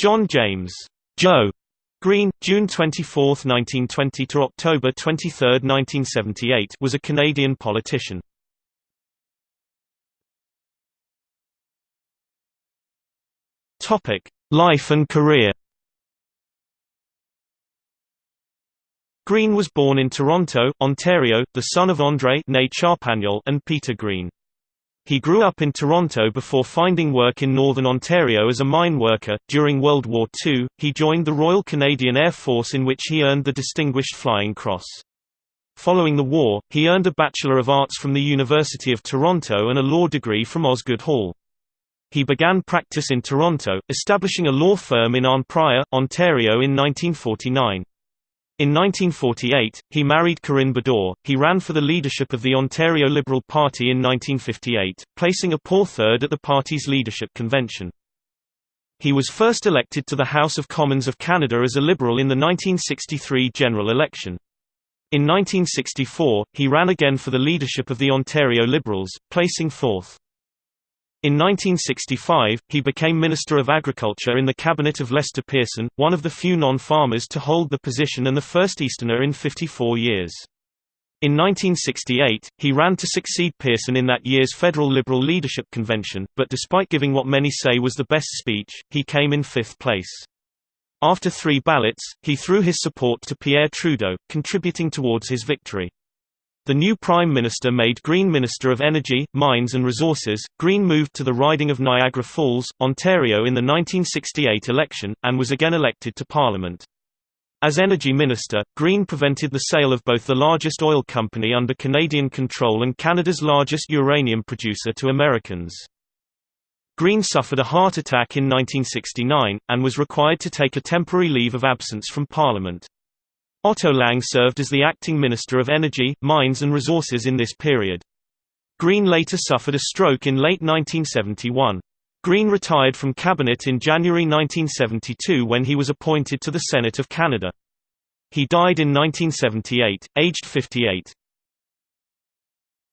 John James Joe Greene, June 24, 1920 to October 23, 1978, was a Canadian politician. Topic: Life and career. Greene was born in Toronto, Ontario, the son of André and Peter Greene. He grew up in Toronto before finding work in northern Ontario as a mine worker. During World War II, he joined the Royal Canadian Air Force in which he earned the Distinguished Flying Cross. Following the war, he earned a Bachelor of Arts from the University of Toronto and a law degree from Osgoode Hall. He began practice in Toronto, establishing a law firm in Arnprior, Ontario in 1949. In 1948, he married Corinne Bedore. He ran for the leadership of the Ontario Liberal Party in 1958, placing a poor third at the party's leadership convention. He was first elected to the House of Commons of Canada as a Liberal in the 1963 general election. In 1964, he ran again for the leadership of the Ontario Liberals, placing fourth. In 1965, he became Minister of Agriculture in the cabinet of Lester Pearson, one of the few non-farmers to hold the position and the first Easterner in 54 years. In 1968, he ran to succeed Pearson in that year's federal Liberal leadership convention, but despite giving what many say was the best speech, he came in fifth place. After three ballots, he threw his support to Pierre Trudeau, contributing towards his victory. The new Prime Minister made Greene Minister of Energy, Mines and Resources. Greene moved to the riding of Niagara Falls, Ontario in the 1968 election, and was again elected to Parliament. As Energy Minister, Greene prevented the sale of both the largest oil company under Canadian control and Canada's largest uranium producer to Americans. Greene suffered a heart attack in 1969, and was required to take a temporary leave of absence from Parliament. Otto Lang served as the acting Minister of Energy, Mines and Resources in this period. Greene later suffered a stroke in late 1971. Greene retired from cabinet in January 1972 when he was appointed to the Senate of Canada. He died in 1978, aged 58.